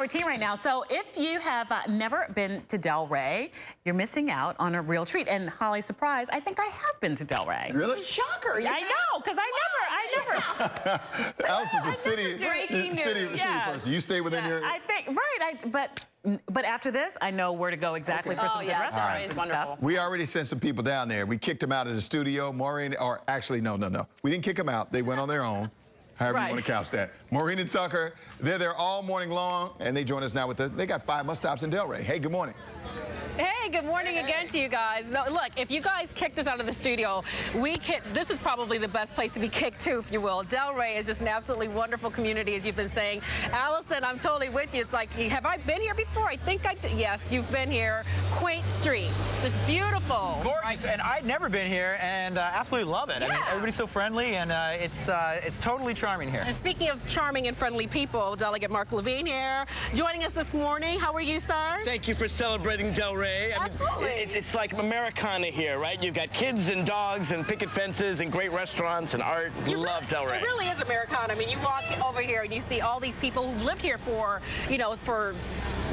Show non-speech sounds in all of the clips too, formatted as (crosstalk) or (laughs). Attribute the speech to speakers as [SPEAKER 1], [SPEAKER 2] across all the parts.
[SPEAKER 1] 14 right now. So if you have uh, never been to Del Ray, you're missing out on a real treat. And Holly, surprise, I think I have been to Del Ray.
[SPEAKER 2] Really?
[SPEAKER 3] Shocker.
[SPEAKER 1] I know, because I never, I
[SPEAKER 2] never. (laughs) Alice is a (laughs) city,
[SPEAKER 3] Breaking
[SPEAKER 2] city,
[SPEAKER 3] news.
[SPEAKER 2] city person. You stay within
[SPEAKER 1] yeah,
[SPEAKER 2] your...
[SPEAKER 1] I think, right, I, but but after this, I know where to go exactly
[SPEAKER 2] Okay.
[SPEAKER 1] for
[SPEAKER 3] Oh,
[SPEAKER 1] some good
[SPEAKER 3] yeah,
[SPEAKER 1] restaurants
[SPEAKER 3] Del Ray is
[SPEAKER 1] and
[SPEAKER 3] wonderful.
[SPEAKER 1] stuff.
[SPEAKER 2] We already sent some people down there. We kicked them out of the studio. Maureen, or actually, no, no, no. We didn't kick them out. They went on their own. However
[SPEAKER 1] Right.
[SPEAKER 2] you want to couch that. Maureen and Tucker, they're there all morning long, and they join us now with the, they got five must stops in Del Ray. Hey, good morning.
[SPEAKER 4] Hey, good morning again to you guys. No, look, if you guys kicked us out of the studio, we kicked, this is probably the best place to be kicked to, if you will. Del Ray is just an absolutely wonderful community, as you've been saying. Allison, I'm totally with you. It's like, have I been here before? I think I did. Yes, you've been here. Quaint Street, just beautiful.
[SPEAKER 5] Gorgeous, and I'd never been here, and uh, absolutely love it. I mean,
[SPEAKER 4] Yeah.
[SPEAKER 5] everybody's so friendly, and uh, it's uh, it's totally charming here.
[SPEAKER 4] And speaking of charming and friendly people, Delegate Mark Levine here, joining us this morning. How are you, sir?
[SPEAKER 6] Thank you for celebrating Del Ray. I
[SPEAKER 4] Absolutely.
[SPEAKER 6] Mean, it's, it's like Americana here, right? You've got kids and dogs and picket fences and great restaurants and art. You Love Del Ray.
[SPEAKER 4] It really is Americana. I mean, you walk over here and you see all these people who've lived here for, you know, for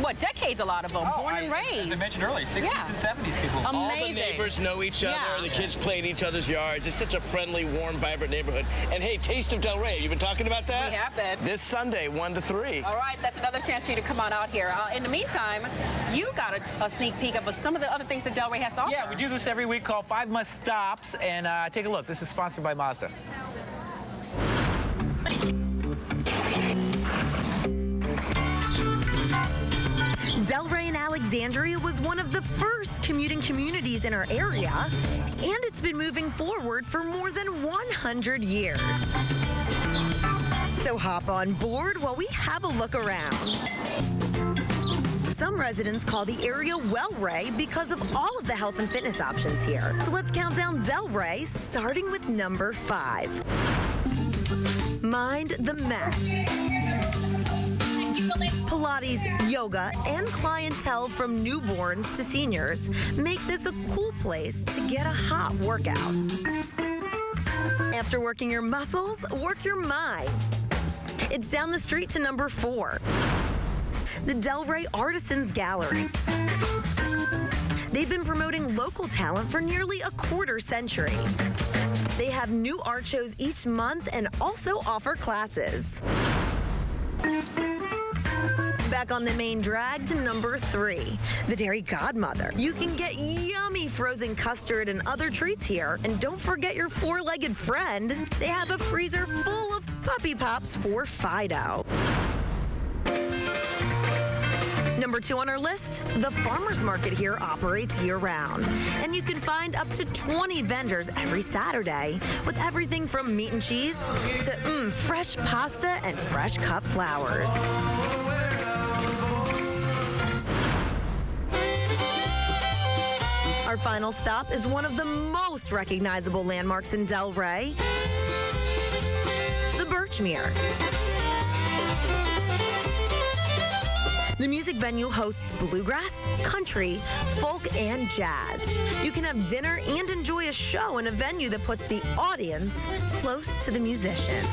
[SPEAKER 4] what decades? A lot of them, born and
[SPEAKER 5] Oh,
[SPEAKER 4] raised.
[SPEAKER 5] As I mentioned earlier, 60s
[SPEAKER 4] Yeah.
[SPEAKER 5] and 70s people.
[SPEAKER 4] Um,
[SPEAKER 6] All the neighbors know each other.
[SPEAKER 4] Yeah.
[SPEAKER 6] The kids play in each other's yards. It's such a friendly, warm, vibrant neighborhood. And hey, Taste of Del Ray. You've been talking about that?
[SPEAKER 4] We have been.
[SPEAKER 6] This Sunday, 1 to 3.
[SPEAKER 4] All right, that's another chance for you to come on out here. Uh, in the meantime, you got a, a sneak peek of some of the other things that Del Ray has to offer.
[SPEAKER 5] Yeah, we do this every week called Five Must Stops, and uh, take a look. This is sponsored by Mazda.
[SPEAKER 7] Alexandria was one of the first commuting communities in our area, and it's been moving forward for more than 100 years. So hop on board while we have a look around. Some residents call the area Wellray because of all of the health and fitness options here. So let's count down Del Ray, starting with number five. Mind the Mat. Pilates, yoga, and clientele from newborns to seniors make this a cool place to get a hot workout. After working your muscles, work your mind. It's down the street to number four, the Del Ray Artisans Gallery. They've been promoting local talent for nearly a quarter century. They have new art shows each month and also offer classes. Back on the main drag to number three, the Dairy Godmother. You can get yummy frozen custard and other treats here. And don't forget your four-legged friend. They have a freezer full of puppy pops for Fido. Number two on our list, the farmer's market here operates year-round. And you can find up to 20 vendors every Saturday with everything from meat and cheese to mm, fresh pasta and fresh cut flowers. Our final stop is one of the most recognizable landmarks in Del Ray, the Birchmere. The music venue hosts bluegrass, country, folk, and jazz. You can have dinner and enjoy a show in a venue that puts the audience close to the musician.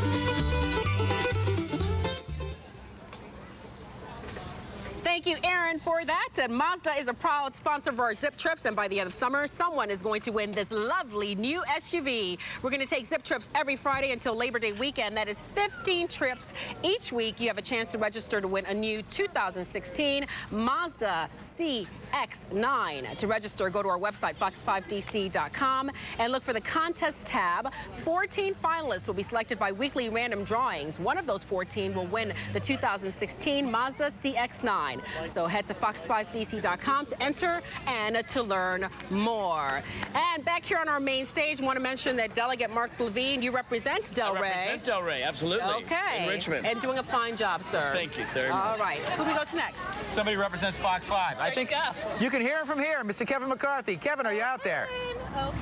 [SPEAKER 4] Thank you, Aaron, for that. And Mazda is a proud sponsor of our Zip Trips, and by the end of summer, someone is going to win this lovely new SUV. We're going to take Zip Trips every Friday until Labor Day weekend. That is 15 trips each week. You have a chance to register to win a new 2016 Mazda CX-9. To register, go to our website, fox5dc.com, and look for the contest tab. 14 finalists will be selected by weekly random drawings. One of those 14 will win the 2016 Mazda CX-9. So head to fox5dc.com to enter and to learn more. And back here on our main stage, want to mention that Delegate Mark Levine, you represent
[SPEAKER 6] I
[SPEAKER 4] Del Ray.
[SPEAKER 6] represent Del Ray, absolutely.
[SPEAKER 4] Okay.
[SPEAKER 6] In Richmond.
[SPEAKER 4] And doing a fine job, sir.
[SPEAKER 6] Thank you very
[SPEAKER 4] All
[SPEAKER 6] much.
[SPEAKER 4] right. Who we go to next?
[SPEAKER 5] Somebody represents Fox 5. I
[SPEAKER 4] you
[SPEAKER 5] think
[SPEAKER 4] go.
[SPEAKER 5] you can hear him from here, Mr. Kevin McCarthy. Kevin, are you out there?
[SPEAKER 3] Oh,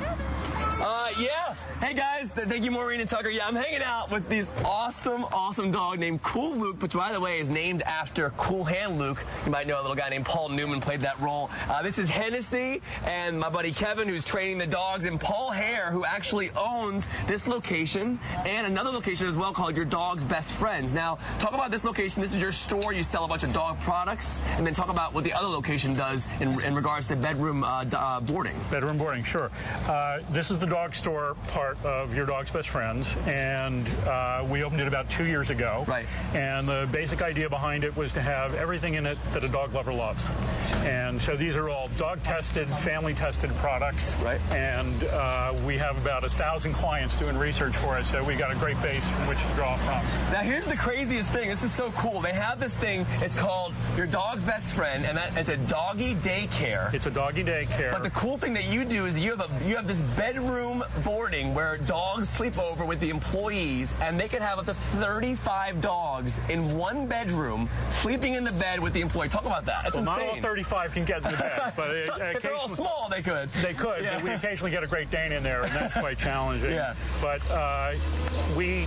[SPEAKER 3] Uh, yeah. Hey guys, thank you, Maureen and Tucker. Yeah, I'm hanging out with these awesome, awesome dog named Cool Luke, which by the way is named after Cool Hand Luke. You might know a little guy named Paul Newman played that role. Uh, this is Hennessy and my buddy Kevin, who's training the dogs, and Paul Hare, who actually owns this location and another location as well called Your Dog's Best Friends. Now, talk about this location. This is your store. You sell a bunch of dog products, and then talk about what the other location does in, in regards to bedroom uh, uh, boarding.
[SPEAKER 8] Bedroom boarding, sure. Uh, this is the dog store part of Your Dog's Best Friends, and uh, we opened it about two years ago.
[SPEAKER 3] Right.
[SPEAKER 8] And the basic idea behind it was to have everything in it that a dog lover loves. And so these are all dog tested, family tested products.
[SPEAKER 3] Right.
[SPEAKER 8] And uh, we have about a thousand clients doing research for us, so we got a great base from which to draw from.
[SPEAKER 3] Now here's the craziest thing. This is so cool. They have this thing. It's called Your Dog's Best Friend, and that it's a doggy daycare.
[SPEAKER 8] It's a doggy daycare.
[SPEAKER 3] But the cool thing that you do is you have a you have this bedroom boarding where dogs sleep over with the employees, and they can have up to 35 dogs in one bedroom sleeping in the bed with the employee. Talk about that. That's
[SPEAKER 8] well, not
[SPEAKER 3] insane.
[SPEAKER 8] all 35 can get in the bed, but (laughs)
[SPEAKER 3] So- if they're all small, they could.
[SPEAKER 8] They could,
[SPEAKER 3] Yeah.
[SPEAKER 8] we occasionally get a Great Dane in there, and that's quite challenging.
[SPEAKER 3] Yeah.
[SPEAKER 8] But uh, we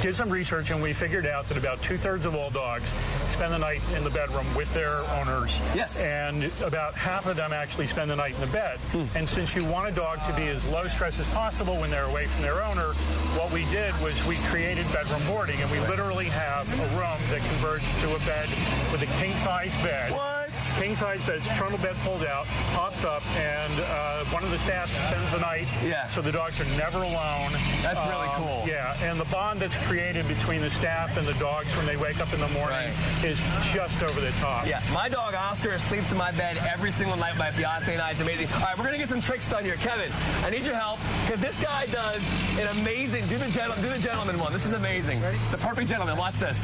[SPEAKER 8] did some research, and we figured out that about two-thirds of all dogs spend the night in the bedroom with their owners.
[SPEAKER 3] Yes.
[SPEAKER 8] And about half of them actually spend the night in the bed.
[SPEAKER 3] Hmm.
[SPEAKER 8] And since you want a dog to be as low stress as possible when they're away from their owner, what we did was we created bedroom boarding, and we literally have a room that converts to a bed with a king-size bed
[SPEAKER 3] What?
[SPEAKER 8] King size bed, trundle bed pulls out, pops up, and uh, one of the staff spends the night.
[SPEAKER 3] Yeah.
[SPEAKER 8] So the dogs are never alone.
[SPEAKER 3] That's really
[SPEAKER 8] Um,
[SPEAKER 3] cool.
[SPEAKER 8] Yeah, and the bond that's created between the staff and the dogs when they wake up in the morning
[SPEAKER 3] Right.
[SPEAKER 8] is just over the top.
[SPEAKER 3] Yeah, my dog Oscar sleeps in my bed every single night. My fiance and I, it's amazing. All right, we're gonna get some tricks done here, Kevin. I need your help because this guy does an amazing. Do the gentle, do the gentleman one. This is amazing.
[SPEAKER 9] Ready?
[SPEAKER 3] The perfect gentleman. Watch this.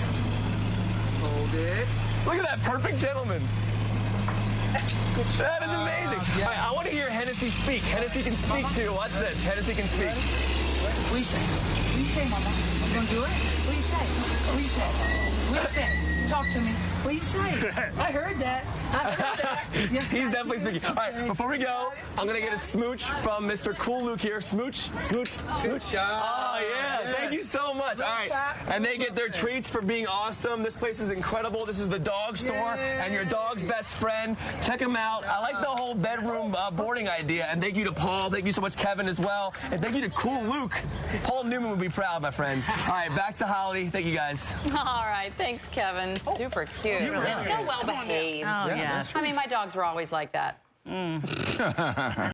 [SPEAKER 9] Hold it.
[SPEAKER 3] Look at that perfect gentleman. That is amazing.
[SPEAKER 9] Uh, yeah.
[SPEAKER 3] All right, I want to hear Hennessy speak. Hennessy can speak too. Watch this. Hennessy can speak.
[SPEAKER 9] What do you say? What do you say, Mama? You gonna do it? What do you say? What do you say? What do you say? Talk to me. What do you say? (laughs) I heard that. I heard that. Yes,
[SPEAKER 3] He's
[SPEAKER 9] I
[SPEAKER 3] definitely
[SPEAKER 9] did.
[SPEAKER 3] speaking. All right, before we go, I'm gonna get a smooch from Mr. Cool Luke here. Smooch, smooch, smooch. Oh yeah, thank you so much. All right, and they get their treats for being awesome. This place is incredible. This is the dog store and your dog's best friend. Check them out. I like the whole bedroom uh, boarding idea. And thank you to Paul. Thank you so much, Kevin, as well. And thank you to Cool Luke. Paul Newman would be proud, my friend. All right, back to Holly. Thank you guys.
[SPEAKER 10] All right, thanks, Kevin. Super cute and so well behaved.
[SPEAKER 1] Oh, yes.
[SPEAKER 10] I mean, my dogs were always like that. Mm. (laughs) (laughs)